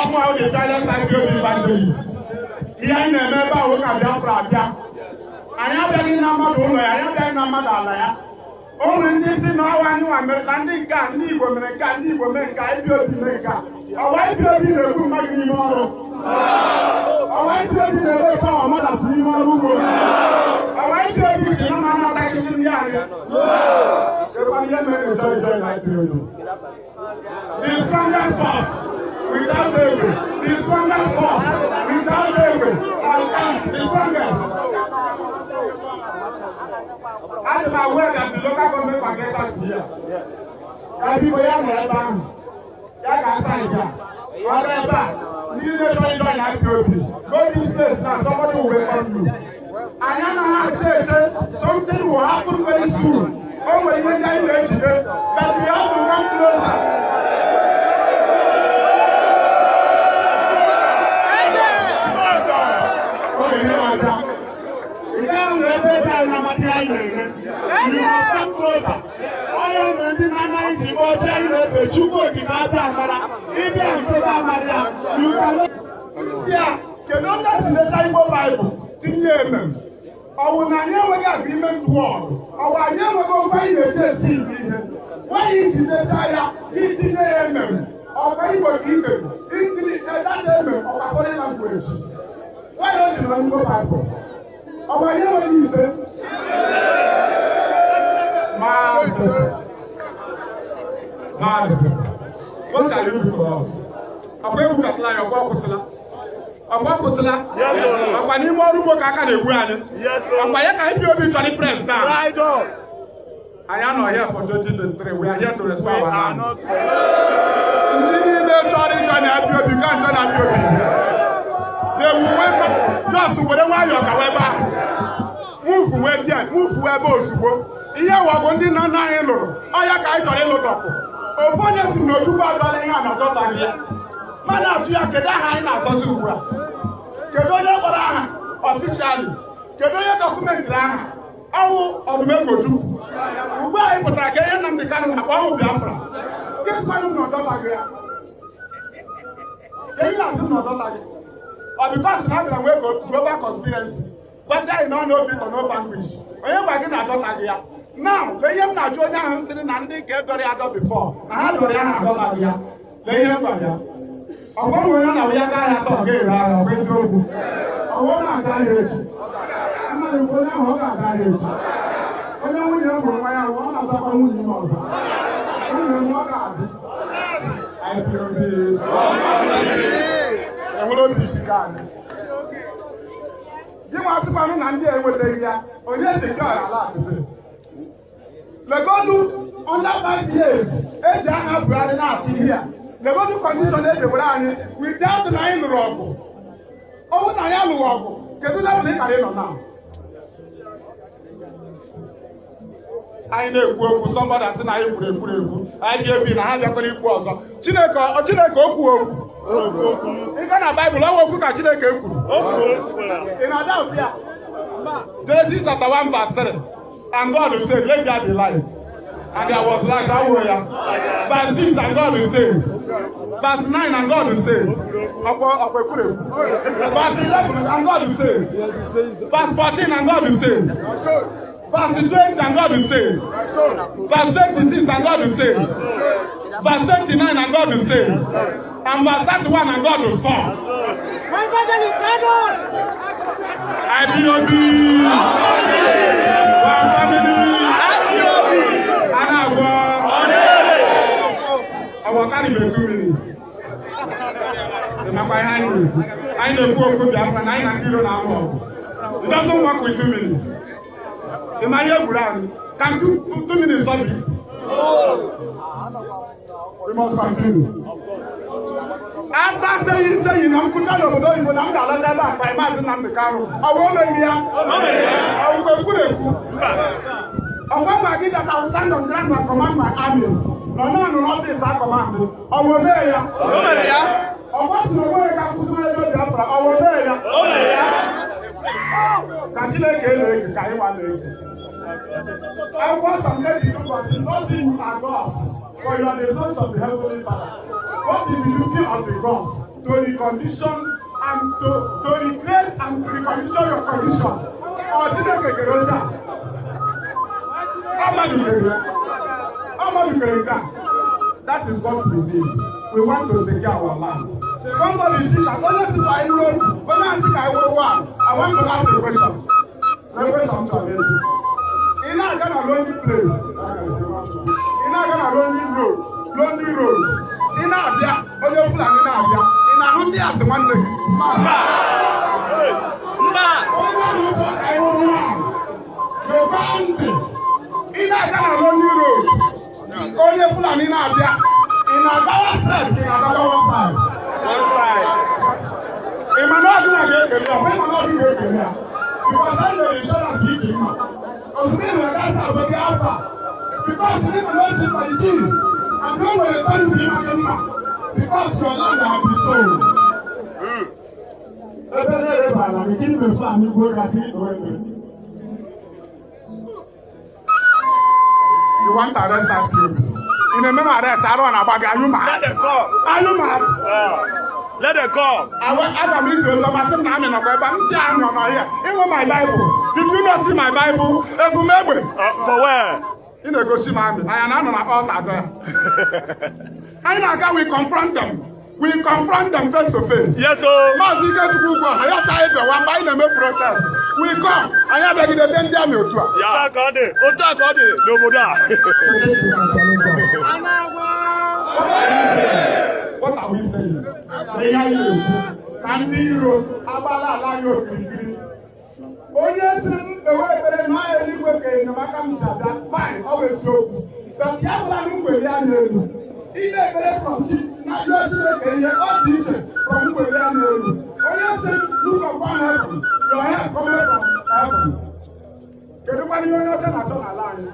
ọmụ ahụ sa ndị mmadụ mmadụ si na ọwa nwa mere na ndị nke a ndị Igbo mere nke a ndị Igbo mee nke a ibi obi mee nke a ọwa ibi obi na-ekwu mmadụ n'ime ọrụ ọwa ibi obi na-ere ọwa mmadụ n'ime ọrụ ugbo ọwa ibi obi ji na ma anataghịzi ndị anyị Sekwa ihe mere ịchọ ịchọ na ibi obi The strongest force without David. The strongest force without David. I am the strongest. I am aware that the local government can get us here. Ẹbí ya nọ ebe ahụ, ya ga-asa ebe a, ndị na-echọ ịjọ ya IPOB, go this place now, somebody will welcome you. Anyị anaghị ache eche, something will happen very soon. O nwere ihe ndị anyị but we have to come closer. Na-eme. Closer. Onye mere ndị na-anaghị ji ebe ọcha anyị na-efe Chukwu okike abịa amara. Ịbịa nso ga amara ya. You can Ndị a, kedu onye si leta Igbo Baịbụl tinye emem? Ọwụ na anyị enweghị agreement word. Ọwụ anyị enweghị okwu anyị na-eji esi ihe. Nwaanyị ji leta ya itinye ya emem. Ọkwa Igbo ka ibe. Itinye edata emem ọkwa foreign language. Nwaanyị o na Igbo Baịbụl. Ọwụ anyị enweghị ise. Maazị. Maazị. What can you do for us? Ọkwa egwu katala ya ọkwa ọkwụsịla. Ọkwa ọkwụsịla. Ọkwa n'ime ọrụ ugbo ka aka anyị. Ọkwa ya ka bi obi chọrọ press down. Anyị anọ here for 2023. We are here to restore our land. Ndị niile chọrọ ịchọ na abi obi ka nchọ na abi obi. Welcome. Just were nwayọọ gawa ebe ahụ. Move wee bịa, wee ebe ozugbo. Ihe wọgụ ndị nna nna anyị lụrụ, ọ ya ka anyị chọrọ ịlụtọpụ. Ofu onye si n'ojugbo abịala ihe a na-adọtaghị ya. Mmadụ atụ ya kedu aha anyị na-azọzi ugbu a? Kedu onye kpọrọ aha ọfishali? Kedu onye dọkụmentịrị aha? Ọwụ ọdụmegbochukwu. Ugbu anyị pụtara ka ihe Nnamdị Kanụ na-akpọ ọhụ Biafra. Nke mmadụ na ọdọtaghị ya. Ihe na-asị na ọdọtaghị. Ọ bas na abịara nwee global conspiracy. Gwasị anyị na ọ na-obi nọ n'ofe. Onye gwa gị na-adọtaghị ya. Now, lee ihe m na-ajụ onye ahụ sịrị na ndị nke dọrọ ya dọ bifọ na ha dọrọ ya ha adọtaghị ya. Lee ihe m ya. Ọgwa nwere na ya gaa ya atọ ga-ere ahịa ọ eziokwu. Ọgwa na-aga ahịa echi. Mmadụ bụ onye ahụ ọ ga-aga ahịa echi. Onye nwunye m hụrụ nwa ya ọ na-azakwa nwunye ime ọzọ. Nwunye m ọ ga-adị. Enwere obi sika anyị. Gị nwa asịkwanụ na ndị a enwetaghị ya, onye si nke ala. Legodu under five years, eji aha Buhari na-achị ihe a. Legodu kọndishọn e dewere anyị without na anyị lụrụ ọgụ. Ọ bụrụ na anyị alụghị ọgụ, kedu level ị kara ịnọ na? Anyị na-ekwu okwu sọmbada sị na anyị kwuru ekwuru ekwu anyị ga-ebi na ha bịakwara ikwu ọzọ. Chineke Chineke okwu okwu. Ịga na Baịbụl ọnwa okwu ka Chineke kwuru. Genesis chapter 1 verse 3. And God said, Let there be light. And there was light. Were ya? Verse 6, and God say. Verse 9, and God ìkúrè. Verse 11, and God say. Verse 14, and God say. Verse 20, and God will say. Verse 26, and God will say. Verse 29, and God will say. And verse 31, and God will fall. My brother is gathered. IPOB. One family. Anagbo. Ọwọ́ kárí bẹ̀ two minutes. Ìmọ̀pá ihe anyị na-ekwu. Anyị na-ekwu okwu Biafra na anyị na ndị iro na-amụ ọgụ. It doesn't work with two minutes. Ịma ihe gwuru anyị. Can two, two minutes solve it? We must continue. After saying saying na nkwụta n'obodo oyibo na m ga-alọta ebe a kwa maazị Nnamdị Kanụ ọ bụ omeghị ya ọ bụ ekwuru ekwu ọgwa gwa gị that I will stand on ground and command my armies nọ n'ọnụ n'ọfịs a command ọ bụ omee ya ọgwa si na o nweghị ka kwụsịrị ebe Biafra ọ bụ omee ya ka Chineke na-ege ka anyị nwa na-ege akwụkwọ Sam 82 verse 6 not you are gods for you are the sons of the heavenly Father. What is the duty of the gods to recondition and to to recreate and recondition your condition. Ọ chineke kere ozi a ọmọdụ kere ya ọmọdụ kere nke a that is what we need. We want to secure our land. Somebody see that onye si ka anyị ruo onye asị ka anyị wụrụ wa i want to ask a question. Na question to amezi ị na-aga na lonely place. Ị na-aga na lonely road. Lonely road. Ị na-abịa onye fulani na-abịa. Ị na-ahụ ndị asị nwanne gị? Yoba ntị ị na-aga na lonely road. Onye fulani na-abịa. Ị na-agawa side ka ị side One side. ị ma na ọdịna ga-ekele ya ọbụghị ma na ọdị ga-ekele ya bikọs anyị nwere inshọrans iji mma ozugbo ị nwere gasa abụ gị afa bikọs ị nwere oji mma iji and o nwere tọrọ ịma gị mma bikọs your land have been sold. Ebe na-ereba ala gị gịnị mefu anyị gwuo gasị idowe mere You want to arrest that people? Ị na-eme m arrest. Arụ ọ na-agba gị anyụ ma Let them come. anyụ ma Ah. Let them come. Awa aga m iso ụzọ masị m na amị nọkwa ebe a m si anyị nọ n'ọhịa ịnwe my bible. Did you not see my bible ebu m egbe Uh, for where? ị na-egosi m amị anyị na-anọ na ọta agọ ya anyị na-aga we confront them we confront them face to face Yes, so. maazị ikechukwu ya sa anyị bịawa mgbe anyị na-eme protest we come anyị abịagide ebe ndị amị otu a Ya. A ka ọ dị. Otu a ka ọ dị n'obodo a. What are we saying? Ihe anyị na-ekwu na ndị iro agbala ala anyị okirikiri. Onye siri m na ahịa eluigwe ka enyemaka m si abịa, fine, ọ bụ eziokwu. But ya bụla na mgbeli ya n'elu. Ime ekpere from chi na jụọ Chineke ihe ọ dị iche from mgbeli ya n'elu. Onye sị m look upon heaven, your help cometh from heaven. Kedu kwanụ ihe onye ọcha na-achọ n'ala anyị?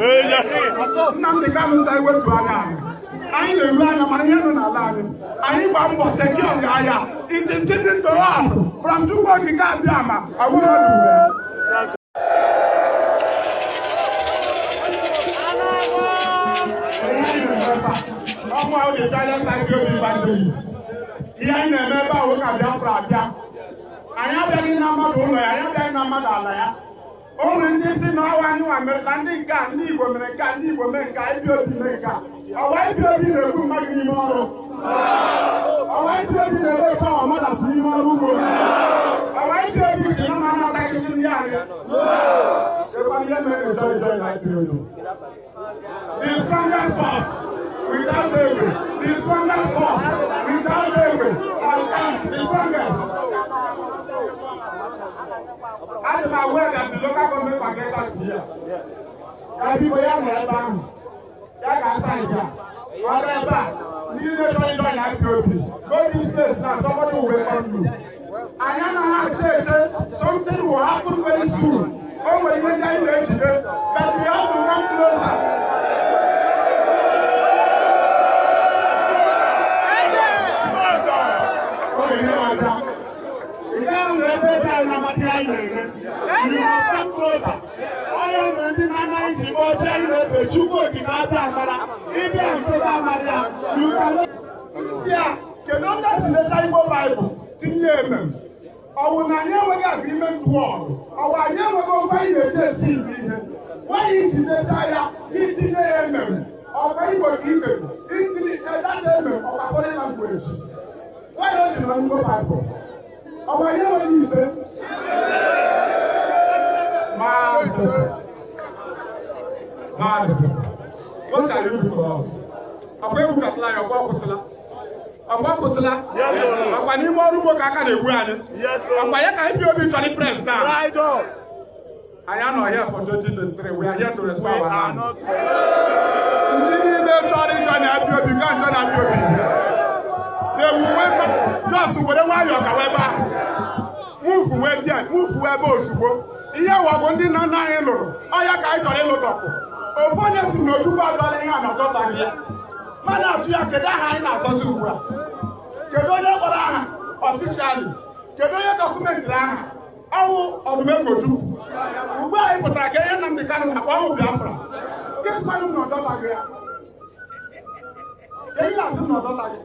Eh, yes. Nnamdị Kanụ sa iwetu anya anyị na-eru anya anyị abịaghị na mmadụ ụlọ ya anyị abịaghị na mmadụ ala ya. O nwere ndị si na ọwa anyị nwa na ndị nke a ndị Igbo mere nke a ndị Igbo mee nke a ibi obi mee nke a. Ọwa ibi obi na-ekwu mmadụ n'ime ọrụ. Ọwa ibi obi na-ere ebe ọwa madasị n'ime ọrụ ugbo. Ọwa ibi obi ji na mma anaghịchi ndị anyị. Sekwa ihe mere ịjọ ịjọ na ibi obi the strongest force without David the strongest force without and the strongest. Adị m aware that the local government can get us here. Ya biko ya nọ ebe ahụ. Ya ga-asa ihe a. Ọ dị ebe a. Ndị na-echọ ịjọ ya IPOB. Go this place now, somebody will welcome you. Anyị anaghị ache eche something will happen very soon. O nwere ihe ndị anyị na-ejide. But we have to come closer. O nwere ihe na-abịa. Ihe ahụ na-ebe ebe anyị na-amatị anyị na-eme. Closer. Onye nwere ndị na-anaghị ji oche anyị na-efe Chukwu okike abịa amara. Ịbịa nso ga amara ya. You can Ndị a, kedu onye si leta Igbo Baịbụl tinye emem? Ọ bụ na anyị enweghị agreement word? Ọ bụ anyị enweghị ngwa anyị na-eji esi ibe ihe? Nwaanyị iji leta ya itinye ya emem. Ọkwa Igbo ka ibe. Itinye edata emem ọkwa foreign language. Nwaanyị o ji na Igbo Baịbụl. Ọ bụ anyị enweghị ise? Maazị. Maazị. What can you us? Ọkwa egwu katala ya. Ọkwa akwụsịla. Yes, sir. Ọkwa n'ime ọrụ ugbo ka aka na-egbu anyị. Ọkwa ya ka bi obi chọrọ press down. Anyị anọ here for 2023. We are here to restore our are land. Ndị niile chọrọ ịjọ na abịa obi ga njọ na abịa obi. Up. Just were nwayọọ wee ebe ahụ. muvu wee bịa muvu ebe ozugbo ihe wọgụ ndị nna nna anyị lụrụ. Ọya ka anyị chọrọ ịlụtọpụ ofu onye si na ojukwu adọla ihe a na-adọtaghị ya mmadụ atụ ya kedu aha anyị na-azọzi ugbu a? Kedu onye kpọrọ aha? Ọfishali kedu onye dọkụmentịrị aha? Ọwụ ọdụmegochukwu ugbu a anyị pụtara ka ihe Nnamdị Kanụ na-akpọ ọnwụ Biafra. Kemgbe na ọdọtaghị ya eyi na-asị na ọdọtaghị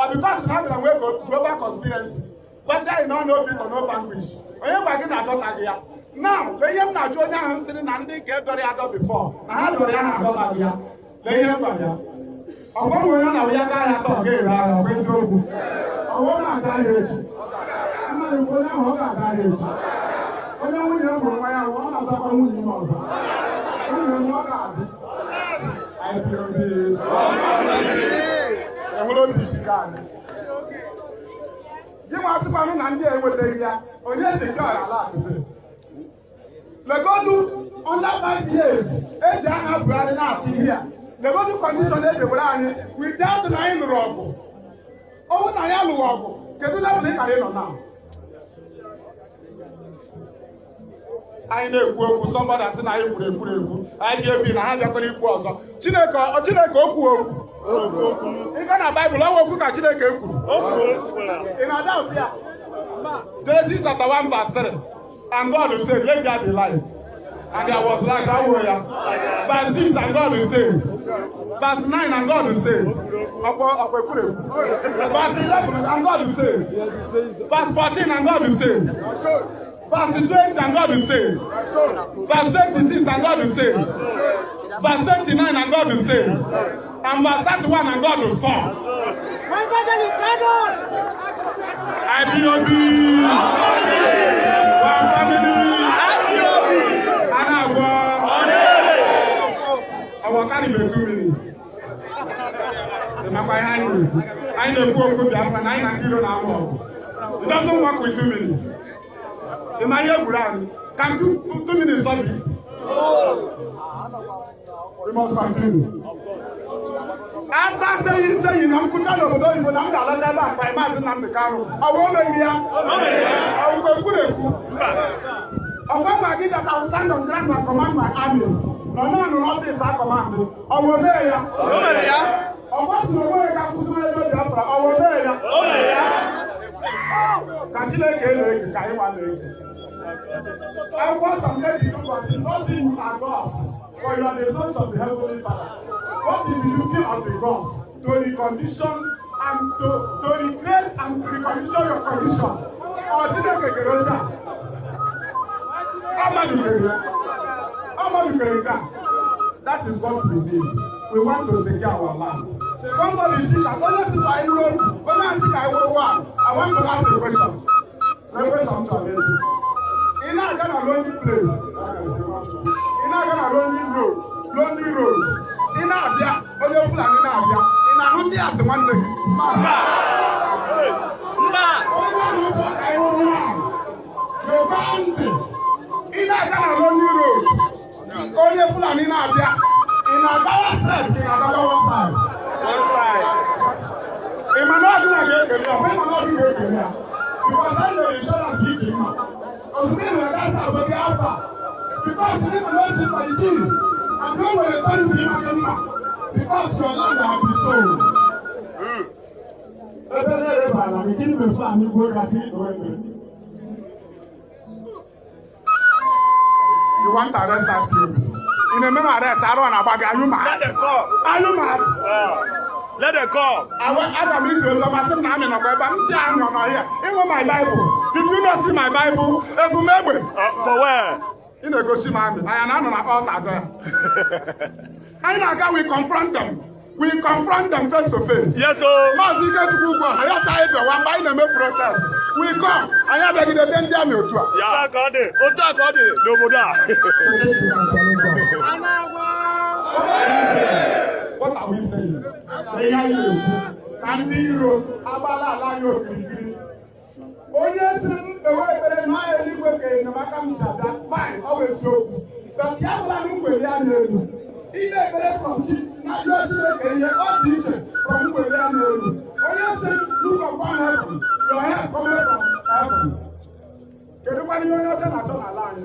ọ bịkọs na abịara nwee global conspiracy. Gwasị anyị na ọ obi nọ n'ofe anguish onye gwa gị na-adọtaghị ya? Now lee ihe m na-ajụ onye ahụ sịrị na ndị nke dọrọ ya adọ bifọ na ha dọrọ ya na-adọtaghị ya lee ihe ya ọgbanwe onye na ya ya atọ ọ ga-ere ahịa ọ bụ eziokwu ọwụ na-aga ahịa echi mmadụ onye ahụ ọ ga-aga ahịa echi onye nwunye mụrụ nwa ya ọ na-azakwa nwunye ime ọzọ nwunye m ọ ga-adị enwere obi sika anyị gị nwa asịkwanụ na ndị a enwetaghị ya onye si ọra ala akụbe legodu under five years eji aha Buhari na-achị ihe a legodu kọndishọn edewere anyị without na anyị lụrụ ọgụ ọnwụ na ya lụrụ ọgụ kedu level ka anyị nọ na anyị na-ekwu okwu sọmbada sị na anyị kwuru ekwuru ekwu anyị ga-ebi na ha bịakwara ikwu ọzọ chineke chineke okwu okwu ịga na baịbụl ọnwa okwu ka chineke kwuru ị na-ada ya chapter 1 verse 3 and God said let there be light. And there was light. That way ya verse 6 and God said verse 9 and God said ọkpọ ọkpọ ekwuru ekwu verse 11 and God said verse 14 and God said verse 20 and God said verse 26 and God said verse 29 and God said and verse 31 and God saw. My brother is London. IPOB. One Our carry be two minutes. Ịmakwa ihe anyị na-ekwu. Anyị na-ekwu okwu Biafra na anyị na ndị iro na-amụ ọgụ. It doesn't work with two minutes. Ịma ihe gwuru anyị. Can two, two minutes solve it? We must continue. After saying saying na nkwụta n'obodo oyibo na m ga-alọta ebe a ka maazị Nnamdị Kanụ ọ bụ omeghị ya ọgwụgwe ekwurekwu ọgwa gwa gị will stand on ground and command my armies nọ naanị n'ọfịs a command ọ bụ omee ya ọgwa si na o nweghị ka kwụsịrị ebe Biafra ọ bụ omee ya ka Chineke na-ege ka anyị nwa na-ege akwụkwọ nsọ nke dị ụbọchị nothing you are gods for you are the sons of the heavenly father. What is the duty of the gods to recondition and to to recreate and recondition your condition. Ọ Chineke kere oche a ọmadụ kere ya nke a that? Is what we need. We want to secure our land. Somebody see that onye si ka anyị ruo onye asị ka anyị wụrụ one I want to ask a question na question to amaechi ị na-aga na lonely place ị na-aga na lonely road lonely road ị na-abịa onye Fulani na-abịa ị na-ahụ ndị asị nwanne gị Mba! Onye Fulani na-abịa ị na-agawa side ka ị na-agawa one side. One side. ị ma na ọ dịna ga-ekele ya ọ bụ ịma na ọ dị ga-ekele ya because anyị nwere insurance iji mma ozugbo ị nwere gasa abụ gị afa because ndị ma n'otu mba iji and o nwere mmadụ dị maka mma because your land have been sold. Ebe na-ere bara gị gịnị bụ fan igwe gasị ido ebe you want to arrest that people? Ị na-eme m arrest arụ a na-agba gị anyụ ma Let them come. anyụ ma Ah. Let them come. Awa aga m iso ụzọ masị m na amị nọkwa ebe a m si anọ n'ọhịa ịnwe my bible did you not see my bible ebumegbe Uh, for where? ị na-egosi m amị anya na anọ na ọta agọ ya anyị na-aga we confront them we confront them face to face Yes, sir. maazị ikechukwu ugwu ọha ya sa anyị bịawa mgbe anyị na-eme protest we come anyị abịagidebe ndị amị otu a Ya ka ọ dị. Otu a ka ọ dị n'obodo a. What are we saying? Ẹ̀yà Yorùbá, àbí Iro, abala aláyọ̀ òkìrìkìrì. Onye si m ewe ekpere n'anya eluigwe ka enyemaka m si abịa, fine, ọ bụ eziokwu. But ya bụla m mgbeli a na-elu. Ikpe ekpere from chi na ajọ Chineke ihe ọ dị iche from mgbeli a na-elu. Onye si m look upon heaven, your help come from heaven. Kedu kwanye onye ọcha na-achọ n'ala anyị?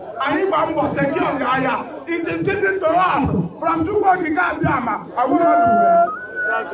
anyị gba mbọ secure the aya it is getting to us from Chukwu okike abịa ma agwụrụ ọdụ